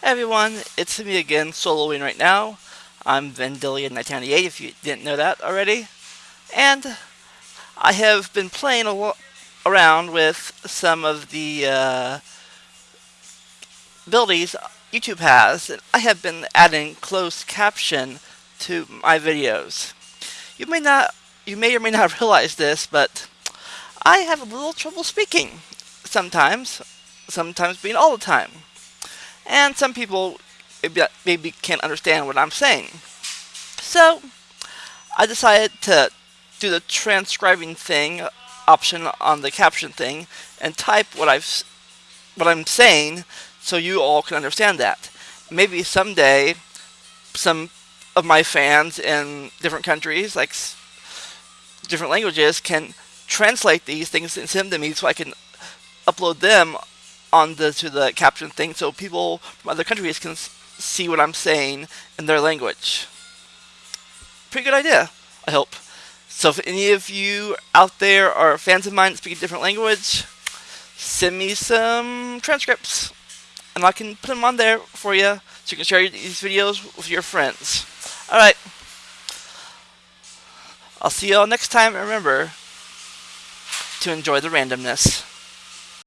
Everyone, it's me again, soloing right now. I'm Vendillion1998 if you didn't know that already. And I have been playing around with some of the uh, abilities YouTube has. And I have been adding closed caption to my videos. You may not, you may or may not realize this, but I have a little trouble speaking sometimes, sometimes being all the time and some people maybe can't understand what I'm saying. So I decided to do the transcribing thing option on the caption thing and type what I've what I'm saying so you all can understand that. Maybe someday some of my fans in different countries like different languages can translate these things and send them to me so I can upload them on the to the caption thing so people from other countries can see what I'm saying in their language. Pretty good idea, I hope. So if any of you out there are fans of mine that speak a different language, send me some transcripts and I can put them on there for you so you can share these videos with your friends. Alright. I'll see y'all next time and remember to enjoy the randomness.